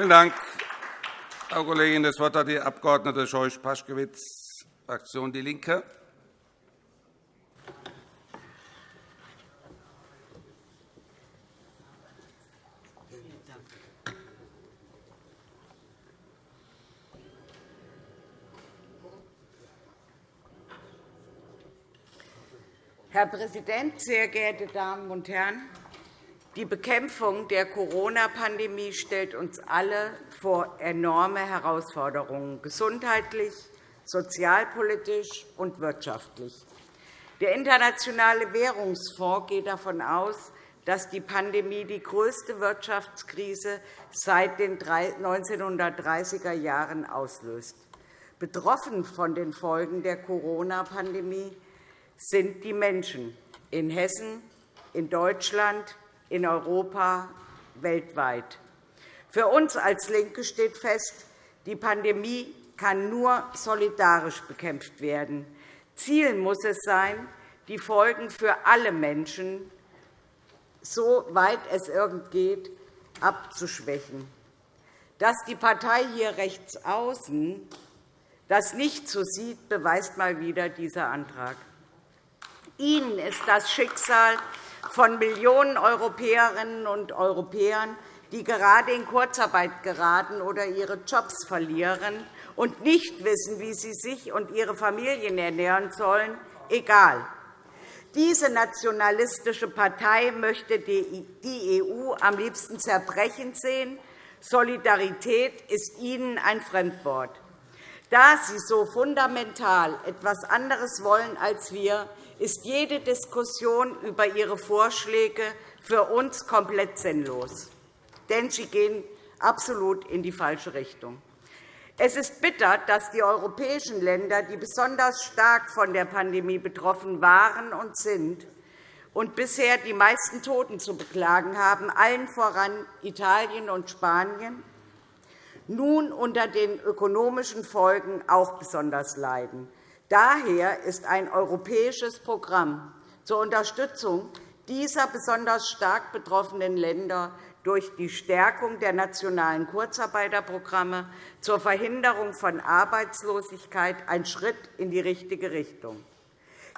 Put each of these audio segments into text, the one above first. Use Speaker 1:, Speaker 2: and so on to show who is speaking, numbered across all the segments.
Speaker 1: Vielen Dank, Frau Kollegin. Das Wort hat die Abg. Scheuch-Paschkewitz, Fraktion DIE LINKE.
Speaker 2: Herr Präsident, sehr geehrte Damen und Herren! Die Bekämpfung der Corona-Pandemie stellt uns alle vor enorme Herausforderungen, gesundheitlich, sozialpolitisch und wirtschaftlich. Der Internationale Währungsfonds geht davon aus, dass die Pandemie die größte Wirtschaftskrise seit den 1930er Jahren auslöst. Betroffen von den Folgen der Corona-Pandemie sind die Menschen in Hessen, in Deutschland, in Europa, weltweit. Für uns als LINKE steht fest, die Pandemie kann nur solidarisch bekämpft werden. Ziel muss es sein, die Folgen für alle Menschen, soweit es irgend geht, abzuschwächen. Dass die Partei hier rechts außen das nicht so sieht, beweist mal wieder dieser Antrag. Ihnen ist das Schicksal von Millionen Europäerinnen und Europäern, die gerade in Kurzarbeit geraten oder ihre Jobs verlieren und nicht wissen, wie sie sich und ihre Familien ernähren sollen, egal. Diese nationalistische Partei möchte die EU am liebsten zerbrechen sehen. Solidarität ist ihnen ein Fremdwort. Da sie so fundamental etwas anderes wollen als wir, ist jede Diskussion über Ihre Vorschläge für uns komplett sinnlos, denn sie gehen absolut in die falsche Richtung. Es ist bitter, dass die europäischen Länder, die besonders stark von der Pandemie betroffen waren und sind und bisher die meisten Toten zu beklagen haben, allen voran Italien und Spanien, nun unter den ökonomischen Folgen auch besonders leiden. Daher ist ein europäisches Programm zur Unterstützung dieser besonders stark betroffenen Länder durch die Stärkung der nationalen Kurzarbeiterprogramme zur Verhinderung von Arbeitslosigkeit ein Schritt in die richtige Richtung.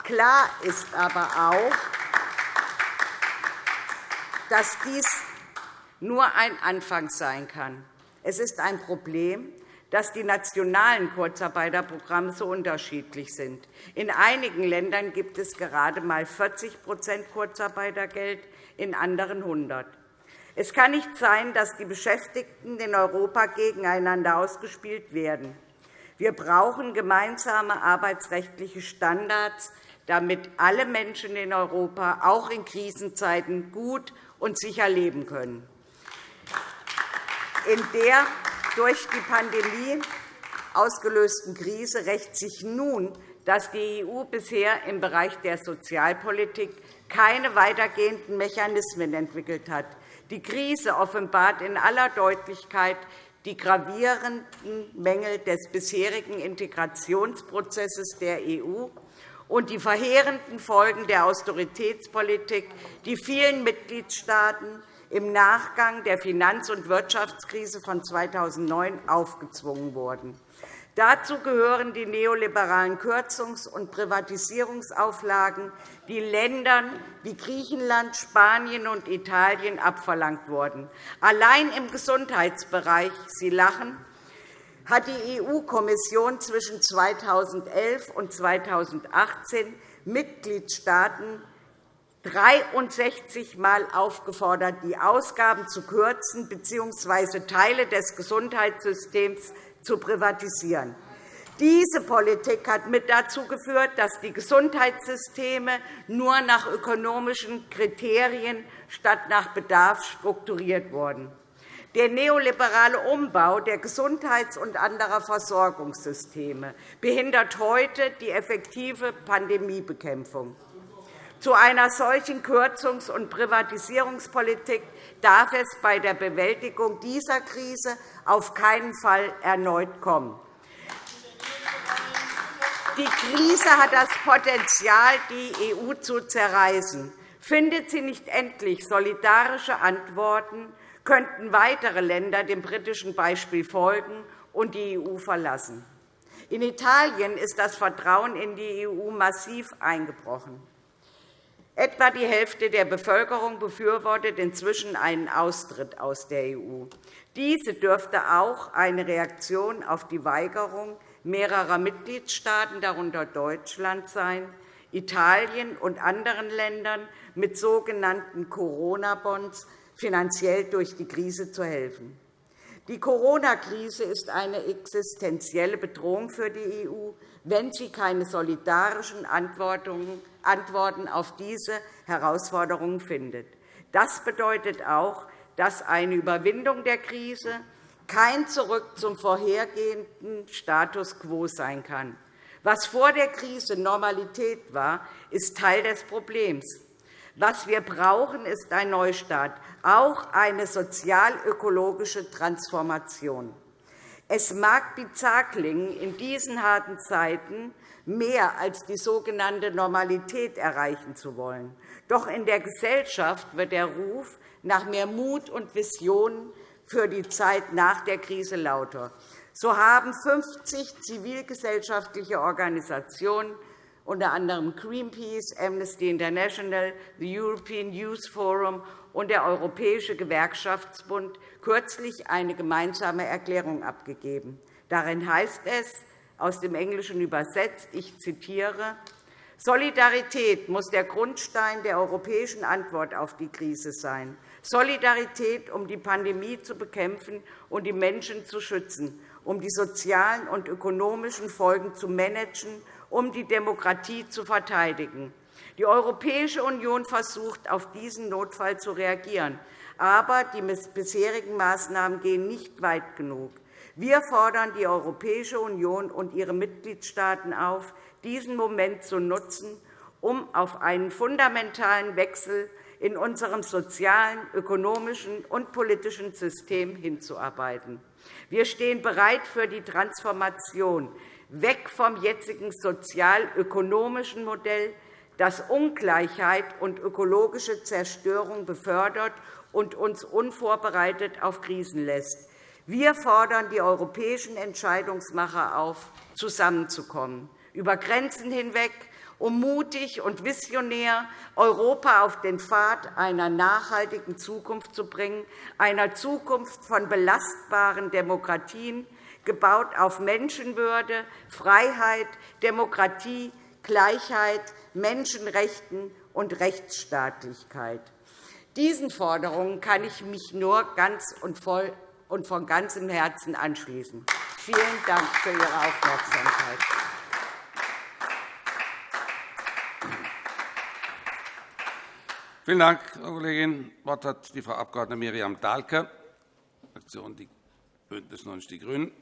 Speaker 2: Klar ist aber auch, dass dies nur ein Anfang sein kann. Es ist ein Problem, dass die nationalen Kurzarbeiterprogramme so unterschiedlich sind. In einigen Ländern gibt es gerade einmal 40% Kurzarbeitergeld, in anderen 100 Es kann nicht sein, dass die Beschäftigten in Europa gegeneinander ausgespielt werden. Wir brauchen gemeinsame arbeitsrechtliche Standards, damit alle Menschen in Europa auch in Krisenzeiten gut und sicher leben können. In der durch die Pandemie ausgelösten Krise rächt sich nun, dass die EU bisher im Bereich der Sozialpolitik keine weitergehenden Mechanismen entwickelt hat. Die Krise offenbart in aller Deutlichkeit die gravierenden Mängel des bisherigen Integrationsprozesses der EU und die verheerenden Folgen der Austeritätspolitik, die vielen Mitgliedstaaten im Nachgang der Finanz- und Wirtschaftskrise von 2009 aufgezwungen wurden. Dazu gehören die neoliberalen Kürzungs- und Privatisierungsauflagen, die Ländern wie Griechenland, Spanien und Italien abverlangt wurden. Allein im Gesundheitsbereich Sie lachen, hat die EU-Kommission zwischen 2011 und 2018 Mitgliedstaaten 63 Mal aufgefordert, die Ausgaben zu kürzen bzw. Teile des Gesundheitssystems zu privatisieren. Diese Politik hat mit dazu geführt, dass die Gesundheitssysteme nur nach ökonomischen Kriterien statt nach Bedarf strukturiert wurden. Der neoliberale Umbau der Gesundheits- und anderer Versorgungssysteme behindert heute die effektive Pandemiebekämpfung. Zu einer solchen Kürzungs- und Privatisierungspolitik darf es bei der Bewältigung dieser Krise auf keinen Fall erneut kommen. Die Krise hat das Potenzial, die EU zu zerreißen. Findet sie nicht endlich solidarische Antworten, könnten weitere Länder dem britischen Beispiel folgen und die EU verlassen. In Italien ist das Vertrauen in die EU massiv eingebrochen. Etwa die Hälfte der Bevölkerung befürwortet inzwischen einen Austritt aus der EU. Diese dürfte auch eine Reaktion auf die Weigerung mehrerer Mitgliedstaaten, darunter Deutschland, sein, Italien und anderen Ländern mit sogenannten Corona-Bonds finanziell durch die Krise zu helfen. Die Corona-Krise ist eine existenzielle Bedrohung für die EU, wenn sie keine solidarischen Antworten auf diese Herausforderungen findet. Das bedeutet auch, dass eine Überwindung der Krise kein Zurück zum vorhergehenden Status quo sein kann. Was vor der Krise Normalität war, ist Teil des Problems. Was wir brauchen, ist ein Neustart, auch eine sozial-ökologische Transformation. Es mag bizarr klingen, in diesen harten Zeiten mehr als die sogenannte Normalität erreichen zu wollen. Doch in der Gesellschaft wird der Ruf nach mehr Mut und Visionen für die Zeit nach der Krise lauter. So haben 50 zivilgesellschaftliche Organisationen, unter anderem Greenpeace, Amnesty International, the European Youth Forum und der Europäische Gewerkschaftsbund, kürzlich eine gemeinsame Erklärung abgegeben. Darin heißt es, aus dem Englischen übersetzt, ich zitiere, Solidarität muss der Grundstein der europäischen Antwort auf die Krise sein. Solidarität, um die Pandemie zu bekämpfen und die Menschen zu schützen, um die sozialen und ökonomischen Folgen zu managen, um die Demokratie zu verteidigen. Die Europäische Union versucht, auf diesen Notfall zu reagieren. Aber die bisherigen Maßnahmen gehen nicht weit genug. Wir fordern die Europäische Union und ihre Mitgliedstaaten auf, diesen Moment zu nutzen, um auf einen fundamentalen Wechsel in unserem sozialen, ökonomischen und politischen System hinzuarbeiten. Wir stehen bereit für die Transformation weg vom jetzigen sozial-ökonomischen Modell, das Ungleichheit und ökologische Zerstörung befördert und uns unvorbereitet auf Krisen lässt. Wir fordern die europäischen Entscheidungsmacher auf, zusammenzukommen, über Grenzen hinweg, um mutig und visionär Europa auf den Pfad einer nachhaltigen Zukunft zu bringen, einer Zukunft von belastbaren Demokratien, gebaut auf Menschenwürde, Freiheit, Demokratie, Gleichheit, Menschenrechten und Rechtsstaatlichkeit. Diesen Forderungen kann ich mich nur ganz und voll und von ganzem Herzen anschließen. Vielen Dank für Ihre Aufmerksamkeit.
Speaker 1: Vielen Dank, Frau Kollegin. Das Wort hat die Frau Abg. Miriam Dahlke, Fraktion BÜNDNIS 90 die GRÜNEN.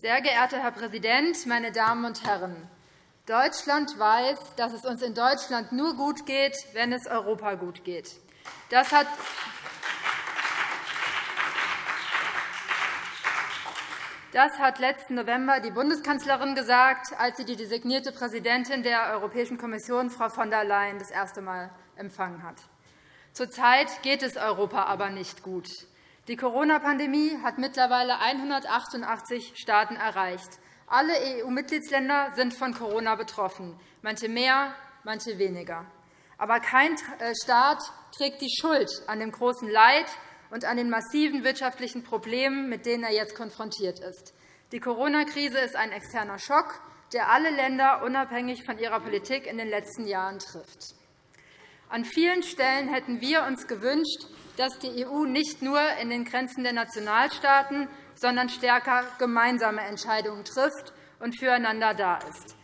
Speaker 3: Sehr geehrter Herr Präsident, meine Damen und Herren! Deutschland weiß, dass es uns in Deutschland nur gut geht, wenn es Europa gut geht. Das hat Das hat letzten November die Bundeskanzlerin gesagt, als sie die designierte Präsidentin der Europäischen Kommission, Frau von der Leyen, das erste Mal empfangen hat. Zurzeit geht es Europa aber nicht gut. Die Corona-Pandemie hat mittlerweile 188 Staaten erreicht. Alle EU-Mitgliedsländer sind von Corona betroffen, manche mehr, manche weniger. Aber kein äh, Staat trägt die Schuld an dem großen Leid und an den massiven wirtschaftlichen Problemen, mit denen er jetzt konfrontiert ist. Die Corona-Krise ist ein externer Schock, der alle Länder unabhängig von ihrer Politik in den letzten Jahren trifft. An vielen Stellen hätten wir uns gewünscht, dass die EU nicht nur in den Grenzen der Nationalstaaten, sondern stärker gemeinsame Entscheidungen trifft und füreinander da ist.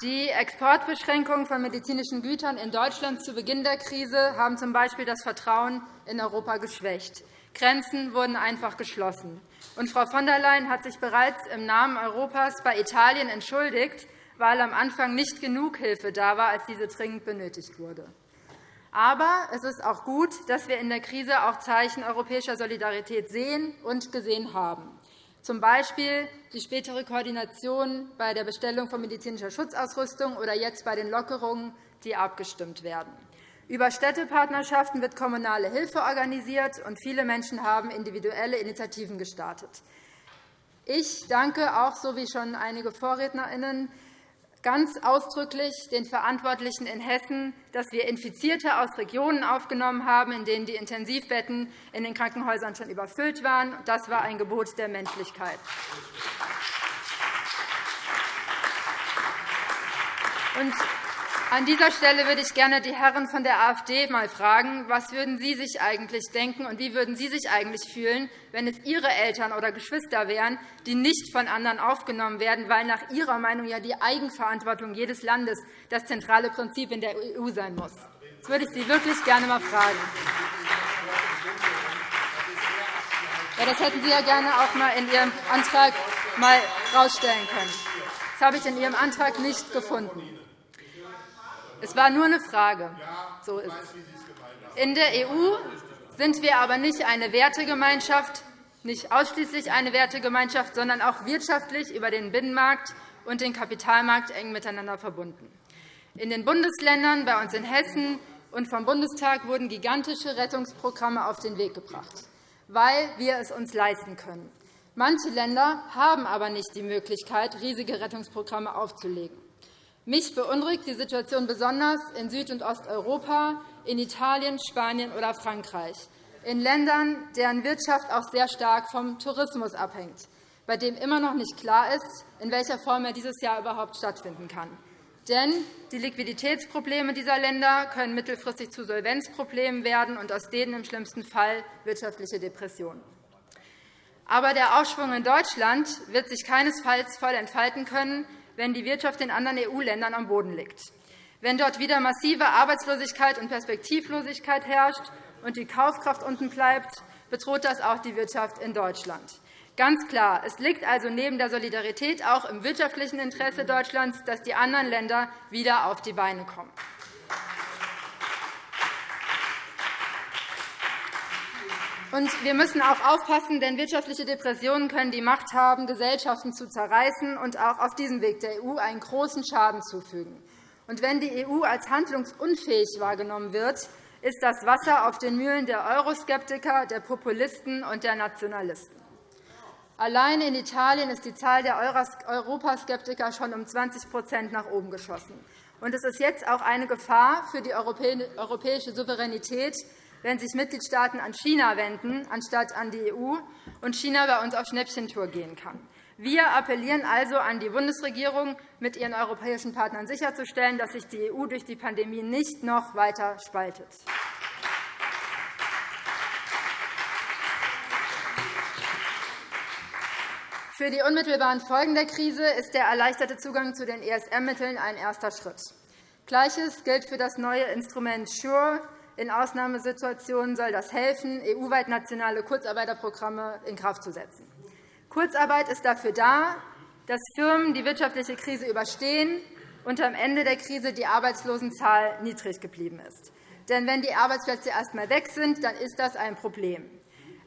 Speaker 3: Die Exportbeschränkungen von medizinischen Gütern in Deutschland zu Beginn der Krise haben z. B. das Vertrauen in Europa geschwächt. Grenzen wurden einfach geschlossen. Und Frau von der Leyen hat sich bereits im Namen Europas bei Italien entschuldigt, weil am Anfang nicht genug Hilfe da war, als diese dringend benötigt wurde. Aber es ist auch gut, dass wir in der Krise auch Zeichen europäischer Solidarität sehen und gesehen haben, z. B. die spätere Koordination bei der Bestellung von medizinischer Schutzausrüstung oder jetzt bei den Lockerungen, die abgestimmt werden. Über Städtepartnerschaften wird kommunale Hilfe organisiert, und viele Menschen haben individuelle Initiativen gestartet. Ich danke auch, so wie schon einige VorrednerInnen, ganz ausdrücklich den Verantwortlichen in Hessen, dass wir Infizierte aus Regionen aufgenommen haben, in denen die Intensivbetten in den Krankenhäusern schon überfüllt waren. Das war ein Gebot der Menschlichkeit. Und an dieser Stelle würde ich gerne die Herren von der AfD mal fragen, was würden Sie sich eigentlich denken und wie würden Sie sich eigentlich fühlen, wenn es Ihre Eltern oder Geschwister wären, die nicht von anderen aufgenommen werden, weil nach Ihrer Meinung ja die Eigenverantwortung jedes Landes das zentrale Prinzip in der EU sein muss? Das würde ich Sie wirklich gerne einmal fragen. Ja, das hätten Sie ja gerne auch einmal in Ihrem Antrag mal herausstellen können. Das habe ich in Ihrem Antrag nicht gefunden. Es war nur eine Frage. So ist es. In der EU sind wir aber nicht eine Wertegemeinschaft, nicht ausschließlich eine Wertegemeinschaft, sondern auch wirtschaftlich über den Binnenmarkt und den Kapitalmarkt eng miteinander verbunden. In den Bundesländern, bei uns in Hessen und vom Bundestag wurden gigantische Rettungsprogramme auf den Weg gebracht, weil wir es uns leisten können. Manche Länder haben aber nicht die Möglichkeit, riesige Rettungsprogramme aufzulegen. Mich beunruhigt die Situation besonders in Süd- und Osteuropa, in Italien, Spanien oder Frankreich, in Ländern, deren Wirtschaft auch sehr stark vom Tourismus abhängt, bei dem immer noch nicht klar ist, in welcher Form er dieses Jahr überhaupt stattfinden kann. Denn die Liquiditätsprobleme dieser Länder können mittelfristig zu Solvenzproblemen werden und aus denen im schlimmsten Fall wirtschaftliche Depressionen. Aber der Aufschwung in Deutschland wird sich keinesfalls voll entfalten können, wenn die Wirtschaft in anderen EU-Ländern am Boden liegt. Wenn dort wieder massive Arbeitslosigkeit und Perspektivlosigkeit herrscht und die Kaufkraft unten bleibt, bedroht das auch die Wirtschaft in Deutschland. Ganz klar, es liegt also neben der Solidarität auch im wirtschaftlichen Interesse Deutschlands, dass die anderen Länder wieder auf die Beine kommen. Und wir müssen auch aufpassen, denn wirtschaftliche Depressionen können die Macht haben, Gesellschaften zu zerreißen und auch auf diesem Weg der EU einen großen Schaden zufügen. Und wenn die EU als handlungsunfähig wahrgenommen wird, ist das Wasser auf den Mühlen der Euroskeptiker, der Populisten und der Nationalisten. Allein in Italien ist die Zahl der Europaskeptiker schon um 20% nach oben geschossen. Und es ist jetzt auch eine Gefahr für die europäische Souveränität, wenn sich Mitgliedstaaten an China wenden, anstatt an die EU, und China bei uns auf Schnäppchentour gehen kann. Wir appellieren also an die Bundesregierung, mit ihren europäischen Partnern sicherzustellen, dass sich die EU durch die Pandemie nicht noch weiter spaltet. Für die unmittelbaren Folgen der Krise ist der erleichterte Zugang zu den ESM-Mitteln ein erster Schritt. Gleiches gilt für das neue Instrument SURE, in Ausnahmesituationen soll das helfen, EU-weit nationale Kurzarbeiterprogramme in Kraft zu setzen. Kurzarbeit ist dafür da, dass Firmen die wirtschaftliche Krise überstehen und am Ende der Krise die Arbeitslosenzahl niedrig geblieben ist. Denn wenn die Arbeitsplätze erst einmal weg sind, dann ist das ein Problem.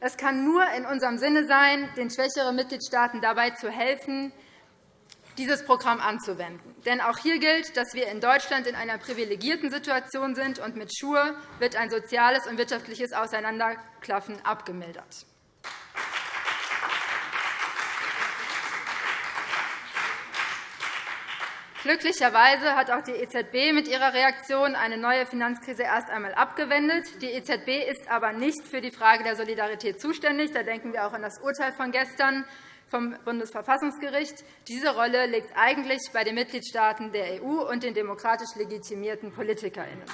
Speaker 3: Es kann nur in unserem Sinne sein, den schwächeren Mitgliedstaaten dabei zu helfen, dieses Programm anzuwenden. Denn auch hier gilt, dass wir in Deutschland in einer privilegierten Situation sind, und mit Schur wird ein soziales und wirtschaftliches Auseinanderklaffen abgemildert. Glücklicherweise hat auch die EZB mit ihrer Reaktion eine neue Finanzkrise erst einmal abgewendet. Die EZB ist aber nicht für die Frage der Solidarität zuständig. Da denken wir auch an das Urteil von gestern vom Bundesverfassungsgericht. Diese Rolle liegt eigentlich bei den Mitgliedstaaten der EU und den demokratisch legitimierten PolitikerInnen.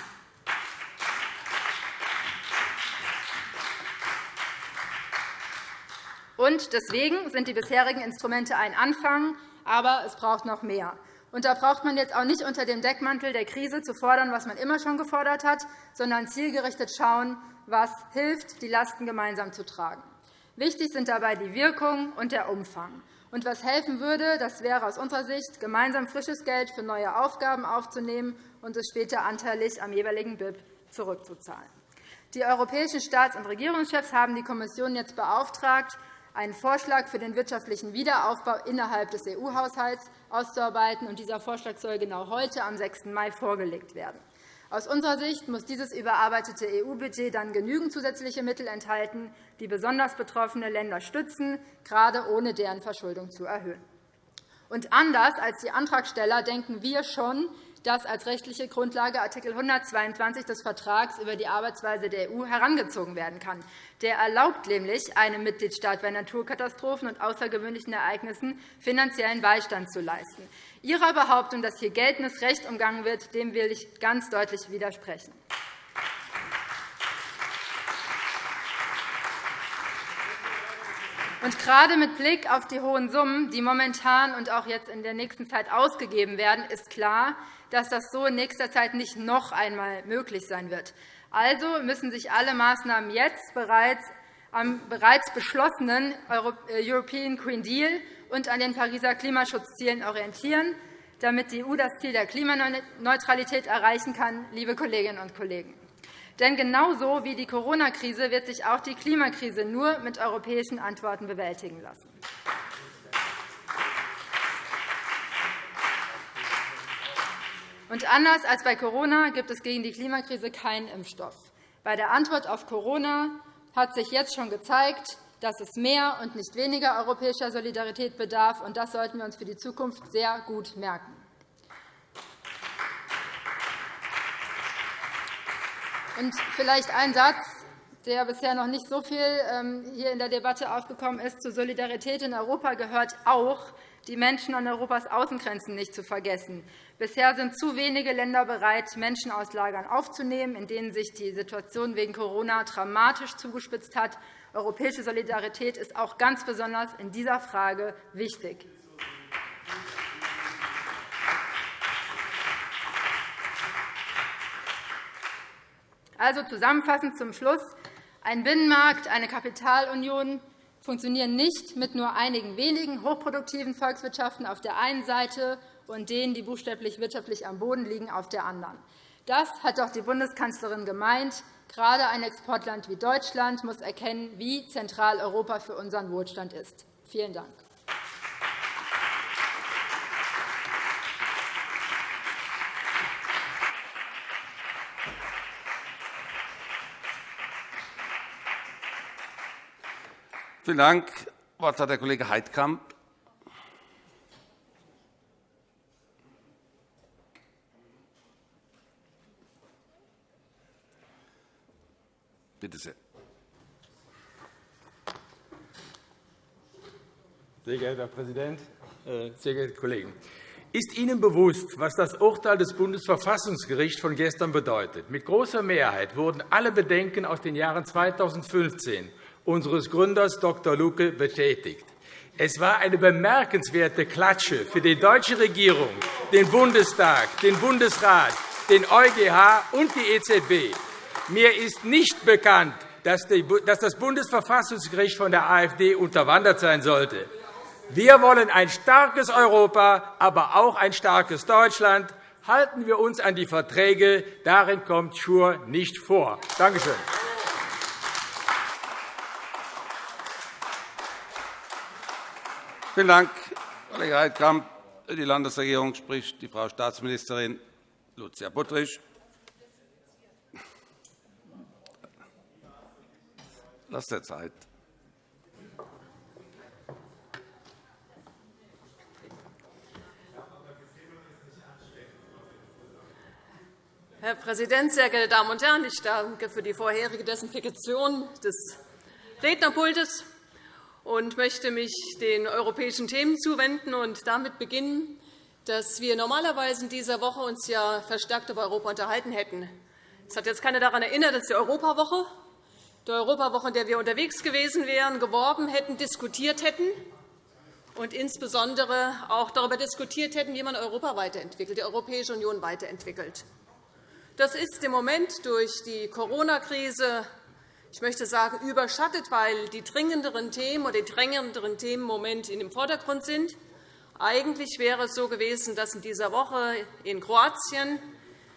Speaker 3: Und deswegen sind die bisherigen Instrumente ein Anfang, aber es braucht noch mehr. Und da braucht man jetzt auch nicht unter dem Deckmantel der Krise zu fordern, was man immer schon gefordert hat, sondern zielgerichtet schauen, was hilft, die Lasten gemeinsam zu tragen. Wichtig sind dabei die Wirkung und der Umfang. Und was helfen würde, das wäre aus unserer Sicht, gemeinsam frisches Geld für neue Aufgaben aufzunehmen und es später anteilig am jeweiligen BIP zurückzuzahlen. Die europäischen Staats- und Regierungschefs haben die Kommission jetzt beauftragt, einen Vorschlag für den wirtschaftlichen Wiederaufbau innerhalb des EU-Haushalts auszuarbeiten. Dieser Vorschlag soll genau heute, am 6. Mai, vorgelegt werden. Aus unserer Sicht muss dieses überarbeitete EU-Budget dann genügend zusätzliche Mittel enthalten, die besonders betroffene Länder stützen, gerade ohne deren Verschuldung zu erhöhen. Und anders als die Antragsteller denken wir schon, dass als rechtliche Grundlage Art. 122 des Vertrags über die Arbeitsweise der EU herangezogen werden kann. Der erlaubt nämlich einem Mitgliedstaat bei Naturkatastrophen und außergewöhnlichen Ereignissen finanziellen Beistand zu leisten. Ihrer Behauptung, dass hier geltendes Recht umgangen wird, dem will ich ganz deutlich widersprechen. Und gerade mit Blick auf die hohen Summen, die momentan und auch jetzt in der nächsten Zeit ausgegeben werden, ist klar, dass das so in nächster Zeit nicht noch einmal möglich sein wird. Also müssen sich alle Maßnahmen jetzt bereits am bereits beschlossenen äh, European Green Deal und an den Pariser Klimaschutzzielen orientieren, damit die EU das Ziel der Klimaneutralität erreichen kann, liebe Kolleginnen und Kollegen. Denn genauso wie die Corona-Krise wird sich auch die Klimakrise nur mit europäischen Antworten bewältigen lassen. Und anders als bei Corona gibt es gegen die Klimakrise keinen Impfstoff. Bei der Antwort auf Corona hat sich jetzt schon gezeigt, dass es mehr und nicht weniger europäischer Solidarität bedarf. und Das sollten wir uns für die Zukunft sehr gut merken. Und vielleicht ein Satz, der bisher noch nicht so viel ähm, hier in der Debatte aufgekommen ist. Zur Solidarität in Europa gehört auch, die Menschen an Europas Außengrenzen nicht zu vergessen. Bisher sind zu wenige Länder bereit, Menschen aus Lagern aufzunehmen, in denen sich die Situation wegen Corona dramatisch zugespitzt hat. Europäische Solidarität ist auch ganz besonders in dieser Frage wichtig. Also zusammenfassend zum Schluss. Ein Binnenmarkt, eine Kapitalunion funktionieren nicht mit nur einigen wenigen hochproduktiven Volkswirtschaften auf der einen Seite und denen, die buchstäblich wirtschaftlich am Boden liegen, auf der anderen. Das hat doch die Bundeskanzlerin gemeint. Gerade ein Exportland wie Deutschland muss erkennen, wie zentral Europa für unseren Wohlstand ist. Vielen Dank.
Speaker 1: Vielen Dank. Das Wort hat der Kollege Heidkamp. Bitte sehr.
Speaker 4: Sehr geehrter Herr Präsident, äh, sehr geehrte Kollegen! Ist Ihnen bewusst, was das Urteil des Bundesverfassungsgerichts von gestern bedeutet? Mit großer Mehrheit wurden alle Bedenken aus den Jahren 2015 unseres Gründers Dr. Lucke bestätigt. Es war eine bemerkenswerte Klatsche für die deutsche Regierung, den Bundestag, den Bundesrat, den EuGH und die EZB. Mir ist nicht bekannt, dass das Bundesverfassungsgericht von der AfD unterwandert sein sollte. Wir wollen ein starkes Europa, aber auch ein starkes Deutschland. Halten wir uns an die Verträge. Darin kommt Schur nicht vor. Danke schön.
Speaker 1: Vielen Dank, Kollege Heidkamp. Für die Landesregierung spricht die Frau Staatsministerin Lucia Buttrich. Lass der Zeit.
Speaker 5: Herr Präsident, sehr geehrte Damen und Herren! Ich danke für die vorherige Desinfektion des Rednerpultes und möchte mich den europäischen Themen zuwenden und damit beginnen, dass wir normalerweise in dieser Woche uns ja verstärkt über Europa unterhalten hätten. Es hat jetzt keiner daran erinnert, dass die Europawoche, die Europawoche, in der wir unterwegs gewesen wären, geworben hätten, diskutiert hätten und insbesondere auch darüber diskutiert hätten, wie man Europa weiterentwickelt, die Europäische Union weiterentwickelt. Das ist im Moment durch die Corona-Krise ich möchte sagen, überschattet, weil die dringenderen Themen oder die drängenderen Themen im Moment in dem Vordergrund sind. Eigentlich wäre es so gewesen, dass in dieser Woche in Kroatien,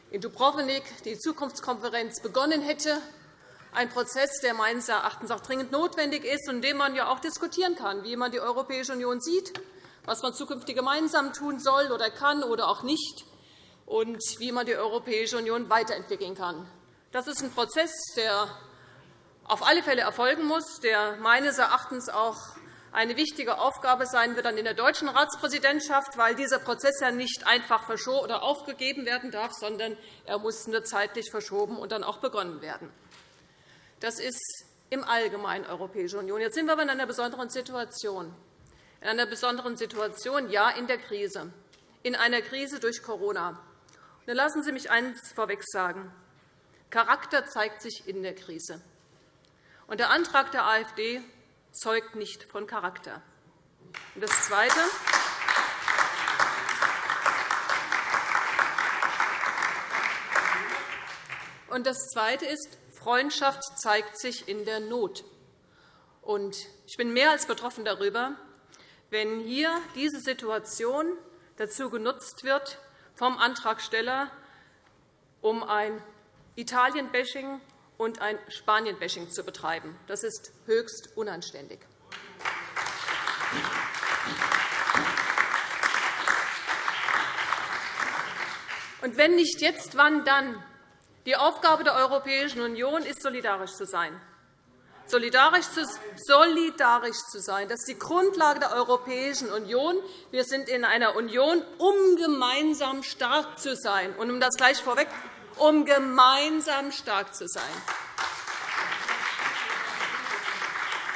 Speaker 5: in Dubrovnik, die Zukunftskonferenz begonnen hätte. Ein Prozess, der meines Erachtens auch dringend notwendig ist und in dem man ja auch diskutieren kann, wie man die Europäische Union sieht, was man zukünftig gemeinsam tun soll oder kann oder auch nicht und wie man die Europäische Union weiterentwickeln kann. Das ist ein Prozess, der auf alle Fälle erfolgen muss, der meines Erachtens auch eine wichtige Aufgabe sein wird in der deutschen Ratspräsidentschaft, weil dieser Prozess ja nicht einfach verschoben oder aufgegeben werden darf, sondern er muss nur zeitlich verschoben und dann auch begonnen werden. Das ist im Allgemeinen Europäische Union. Jetzt sind wir aber in einer besonderen Situation. In einer besonderen Situation, ja, in der Krise, in einer Krise durch Corona. Und lassen Sie mich eines vorweg sagen. Charakter zeigt sich in der Krise. Und der Antrag der AfD zeugt nicht von Charakter. Und das Zweite. Und das Zweite ist, Freundschaft zeigt sich in der Not. Und ich bin mehr als betroffen darüber, wenn hier diese Situation dazu genutzt wird vom Antragsteller, um ein Italien-Bashing und ein Spanien-Bashing zu betreiben. Das ist höchst unanständig. Und wenn nicht jetzt, wann dann? Die Aufgabe der Europäischen Union ist, solidarisch zu sein. Solidarisch zu, solidarisch zu sein, das ist die Grundlage der Europäischen Union. Wir sind in einer Union, um gemeinsam stark zu sein. Und um das gleich vorweg um gemeinsam stark zu sein.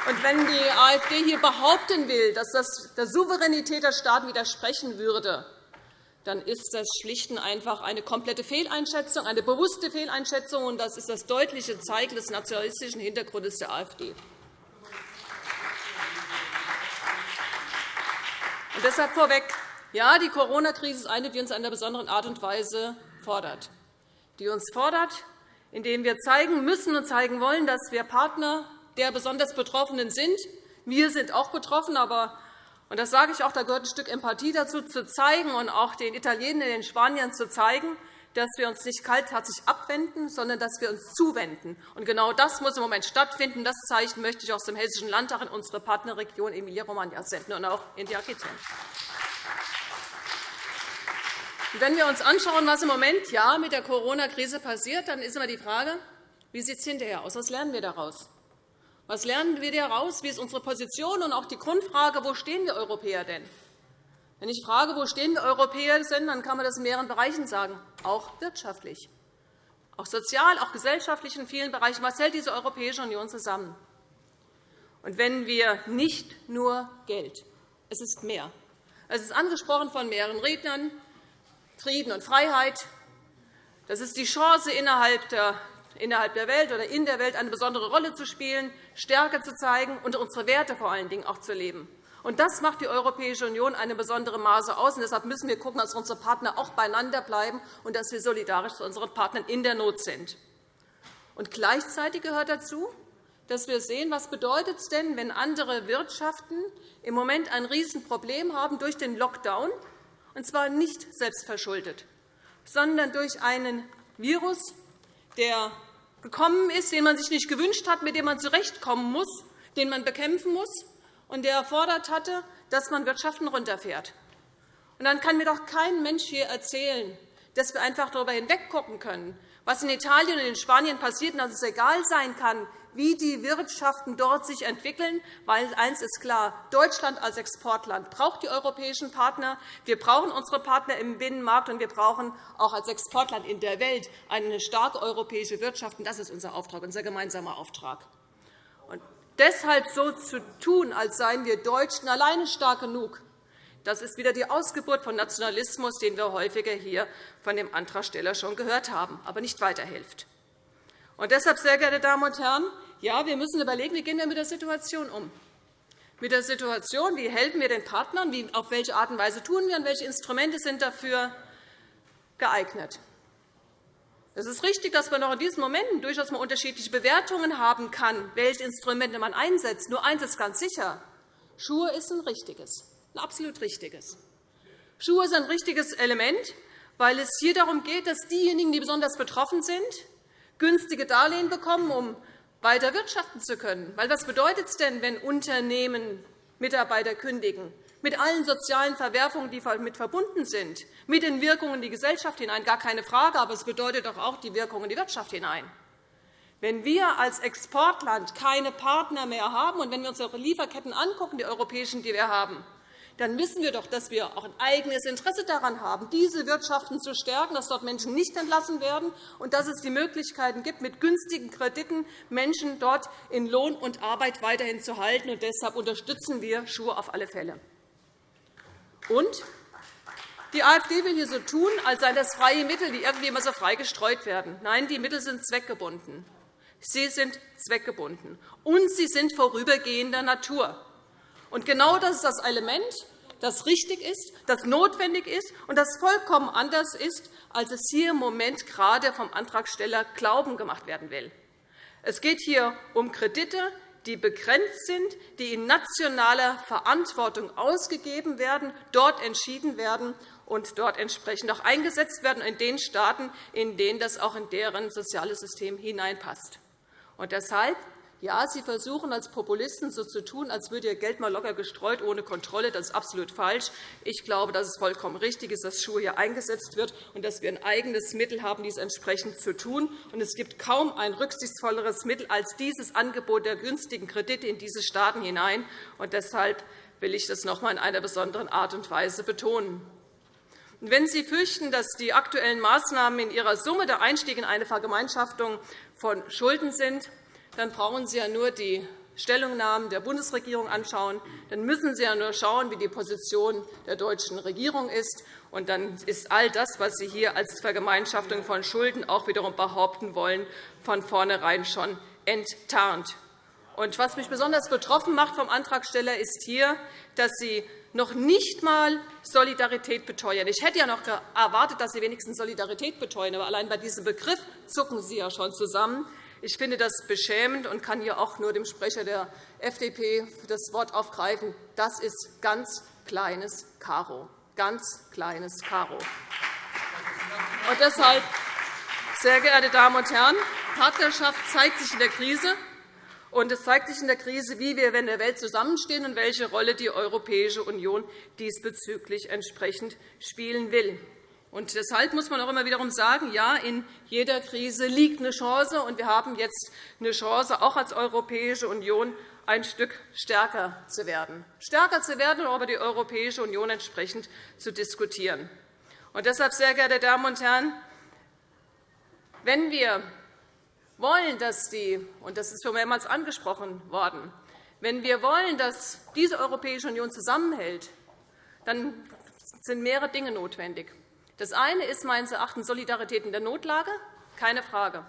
Speaker 5: Und wenn die AfD hier behaupten will, dass das der Souveränität der Staaten widersprechen würde, dann ist das schlicht und einfach eine komplette Fehleinschätzung, eine bewusste Fehleinschätzung, und das ist das deutliche Zeichen des nationalistischen Hintergrundes der AfD. Und deshalb vorweg. Ja, die Corona-Krise ist eine, die uns in einer besonderen Art und Weise fordert die uns fordert, indem wir zeigen müssen und zeigen wollen, dass wir Partner der besonders Betroffenen sind. Wir sind auch betroffen, aber und das sage ich auch, da gehört ein Stück Empathie dazu, zu zeigen und auch den Italienern, den Spaniern zu zeigen, dass wir uns nicht kaltherzig abwenden, sondern dass wir uns zuwenden. Und genau das muss im Moment stattfinden. Das Zeichen möchte ich aus dem Hessischen Landtag in unsere Partnerregion Emilia-Romagna senden und auch in die Aquitaine. Wenn wir uns anschauen, was im Moment ja mit der Corona-Krise passiert, dann ist immer die Frage, wie sieht es hinterher aus? Was lernen wir daraus? Was lernen wir daraus? Wie ist unsere Position? Und auch die Grundfrage, wo stehen wir Europäer denn? Wenn ich frage, wo stehen wir Europäer denn, dann kann man das in mehreren Bereichen sagen, auch wirtschaftlich, auch sozial, auch gesellschaftlich in vielen Bereichen. Was hält diese Europäische Union zusammen? Und wenn wir nicht nur Geld, es ist mehr. Es ist angesprochen von mehreren Rednern, Frieden und Freiheit. Das ist die Chance, innerhalb der Welt oder in der Welt eine besondere Rolle zu spielen, Stärke zu zeigen und unsere Werte vor allen Dingen auch zu leben. Und das macht die Europäische Union eine besondere Maße aus. Und deshalb müssen wir schauen, dass unsere Partner auch beieinander bleiben und dass wir solidarisch zu unseren Partnern in der Not sind. Und gleichzeitig gehört dazu, dass wir sehen, was bedeutet es denn, wenn andere Wirtschaften im Moment ein Riesenproblem haben durch den Lockdown und zwar nicht selbstverschuldet, sondern durch einen Virus, der gekommen ist, den man sich nicht gewünscht hat, mit dem man zurechtkommen muss, den man bekämpfen muss und der erfordert hatte, dass man Wirtschaften runterfährt. Und dann kann mir doch kein Mensch hier erzählen, dass wir einfach darüber hinweggucken können, was in Italien und in Spanien passiert, und dass es egal sein kann, wie die Wirtschaften dort sich entwickeln. Weil eines ist klar, Deutschland als Exportland braucht die europäischen Partner. Wir brauchen unsere Partner im Binnenmarkt, und wir brauchen auch als Exportland in der Welt eine starke europäische Wirtschaft. Das ist unser Auftrag, unser gemeinsamer Auftrag. Und deshalb so zu tun, als seien wir Deutschen alleine stark genug, das ist wieder die Ausgeburt von Nationalismus, den wir häufiger hier von dem Antragsteller schon gehört haben, aber nicht weiterhilft. Und deshalb, sehr geehrte Damen und Herren, ja, wir müssen überlegen, wie gehen wir mit der Situation um. Mit der Situation, wie helfen wir den Partnern, wie, auf welche Art und Weise tun wir und welche Instrumente sind dafür geeignet. Es ist richtig, dass man auch in diesen Momenten durchaus mal unterschiedliche Bewertungen haben kann, welche Instrumente man einsetzt. Nur eines ist ganz sicher. Schuhe ist ein richtiges, ein absolut richtiges. Schuhe ist ein richtiges Element, weil es hier darum geht, dass diejenigen, die besonders betroffen sind, günstige Darlehen bekommen, um weiter wirtschaften zu können. Weil was bedeutet es denn, wenn Unternehmen Mitarbeiter kündigen? mit allen sozialen Verwerfungen, die damit verbunden sind, mit den Wirkungen in die Gesellschaft hinein, gar keine Frage, aber es bedeutet doch auch die Wirkungen in die Wirtschaft hinein. Wenn wir als Exportland keine Partner mehr haben und wenn wir uns unsere Lieferketten angucken, die europäischen, die wir haben, dann wissen wir doch, dass wir auch ein eigenes Interesse daran haben, diese Wirtschaften zu stärken, dass dort Menschen nicht entlassen werden und dass es die Möglichkeiten gibt, mit günstigen Krediten Menschen dort in Lohn und Arbeit weiterhin zu halten. Und deshalb unterstützen wir Schuhe auf alle Fälle. Und die AfD will hier so tun, als seien das freie Mittel, die irgendwie immer so frei gestreut werden. Nein, die Mittel sind zweckgebunden. Sie sind zweckgebunden, und sie sind vorübergehender Natur. Und genau das ist das Element, das richtig ist, das notwendig ist und das vollkommen anders ist, als es hier im Moment gerade vom Antragsteller Glauben gemacht werden will. Es geht hier um Kredite, die begrenzt sind, die in nationaler Verantwortung ausgegeben werden, dort entschieden werden und dort entsprechend auch eingesetzt werden, in den Staaten, in denen das auch in deren soziales System hineinpasst. Und deshalb ja, Sie versuchen als Populisten so zu tun, als würde Ihr Geld mal locker gestreut ohne Kontrolle. Das ist absolut falsch. Ich glaube, dass es vollkommen richtig ist, dass Schuhe hier eingesetzt wird und dass wir ein eigenes Mittel haben, dies entsprechend zu tun. Und es gibt kaum ein rücksichtsvolleres Mittel als dieses Angebot der günstigen Kredite in diese Staaten hinein. Und deshalb will ich das noch einmal in einer besonderen Art und Weise betonen. Wenn Sie fürchten, dass die aktuellen Maßnahmen in ihrer Summe der Einstieg in eine Vergemeinschaftung von Schulden sind, dann brauchen Sie ja nur die Stellungnahmen der Bundesregierung anschauen. Dann müssen Sie ja nur schauen, wie die Position der deutschen Regierung ist. Und dann ist all das, was Sie hier als Vergemeinschaftung von Schulden auch wiederum behaupten wollen, von vornherein schon enttarnt. Und was mich besonders betroffen macht vom Antragsteller ist hier, dass Sie noch nicht einmal Solidarität beteuern. Ich hätte ja noch erwartet, dass Sie wenigstens Solidarität beteuern. Aber allein bei diesem Begriff zucken Sie ja schon zusammen. Ich finde das beschämend und kann hier auch nur dem Sprecher der FDP das Wort aufgreifen. Das ist ganz kleines Karo. Ganz kleines Karo. Und deshalb, sehr geehrte Damen und Herren, Partnerschaft zeigt sich in der Krise. Und es zeigt sich in der Krise, wie wir in der Welt zusammenstehen und welche Rolle die Europäische Union diesbezüglich entsprechend spielen will. Und deshalb muss man auch immer wiederum sagen, ja, in jeder Krise liegt eine Chance, und wir haben jetzt eine Chance, auch als Europäische Union ein Stück stärker zu werden, stärker zu werden und über die Europäische Union entsprechend zu diskutieren. Und deshalb, sehr geehrte Damen und Herren, wenn wir wollen, dass die, und das ist schon mehrmals angesprochen worden, wenn wir wollen, dass diese Europäische Union zusammenhält, dann sind mehrere Dinge notwendig. Das eine ist meines Erachtens Solidarität in der Notlage, keine Frage.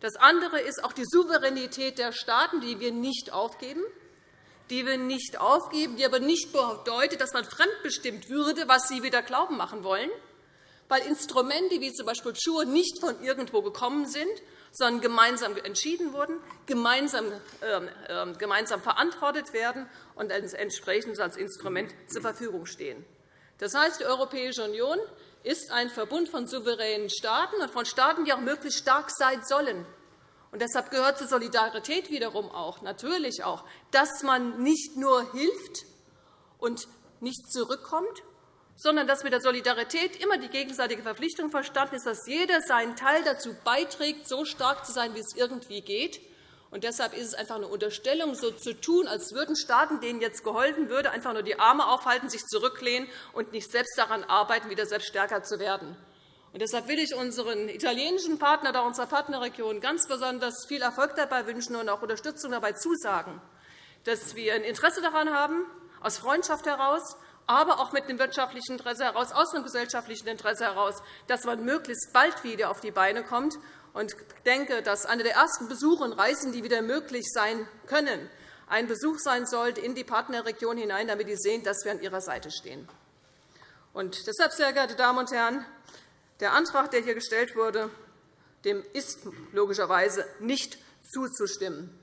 Speaker 5: Das andere ist auch die Souveränität der Staaten, die wir nicht aufgeben, die wir nicht aufgeben, die aber nicht bedeutet, dass man fremdbestimmt würde, was sie wieder glauben machen wollen, weil Instrumente wie z. B. Schuhe nicht von irgendwo gekommen sind, sondern gemeinsam entschieden wurden, gemeinsam, äh, gemeinsam verantwortet werden und entsprechend als Instrument zur Verfügung stehen. Das heißt, die Europäische Union ist ein Verbund von souveränen Staaten und von Staaten, die auch möglichst stark sein sollen. Und deshalb gehört zur Solidarität wiederum auch natürlich auch, dass man nicht nur hilft und nicht zurückkommt, sondern dass mit der Solidarität immer die gegenseitige Verpflichtung verstanden ist, dass jeder seinen Teil dazu beiträgt, so stark zu sein, wie es irgendwie geht. Und deshalb ist es einfach eine Unterstellung, so zu tun, als würden Staaten, denen jetzt geholfen würde, einfach nur die Arme aufhalten, sich zurücklehnen und nicht selbst daran arbeiten, wieder selbst stärker zu werden. Und deshalb will ich unseren italienischen Partner oder unserer Partnerregion ganz besonders viel Erfolg dabei wünschen und auch Unterstützung dabei zusagen, dass wir ein Interesse daran haben, aus Freundschaft heraus, aber auch mit dem wirtschaftlichen Interesse heraus, aus dem gesellschaftlichen Interesse heraus, dass man möglichst bald wieder auf die Beine kommt und denke, dass einer der ersten Besuche und Reisen, die wieder möglich sein können, ein Besuch sein sollte in die Partnerregion hinein, damit sie sehen, dass wir an ihrer Seite stehen. Und deshalb, sehr geehrte Damen und Herren, der Antrag, der hier gestellt wurde, dem ist logischerweise nicht zuzustimmen.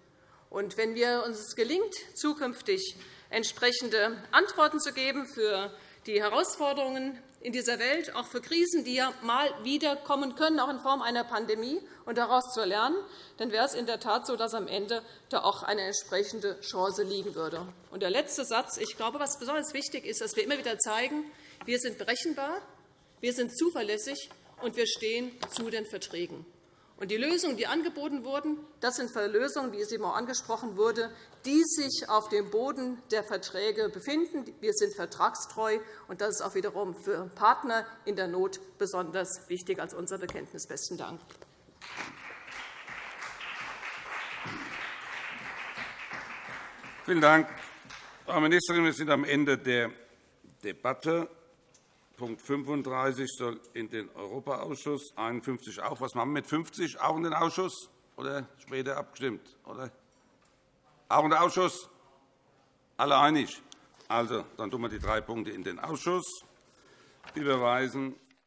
Speaker 5: Und wenn wir uns es gelingt, zukünftig entsprechende Antworten zu geben für die Herausforderungen in dieser Welt, auch für Krisen, die ja mal wieder kommen können, auch in Form einer Pandemie, und daraus zu lernen, dann wäre es in der Tat so, dass am Ende da auch eine entsprechende Chance liegen würde. Und der letzte Satz. Ich glaube, was besonders wichtig ist, dass wir immer wieder zeigen, wir sind berechenbar, wir sind zuverlässig und wir stehen zu den Verträgen. Und die Lösungen, die angeboten wurden, das sind Lösungen, wie es eben auch angesprochen wurde, die sich auf dem Boden der Verträge befinden. Wir sind vertragstreu, und das ist auch wiederum für Partner in der Not besonders wichtig als unser Bekenntnis. Besten Dank.
Speaker 1: Vielen Dank, Frau Ministerin. Wir sind am Ende der Debatte. Punkt 35 soll in den Europaausschuss, 51 auch. Was machen wir mit 50? Auch in den Ausschuss oder später abgestimmt? Oder? Auch in den Ausschuss? Alle einig? Also, dann tun wir die drei Punkte in den Ausschuss. überweisen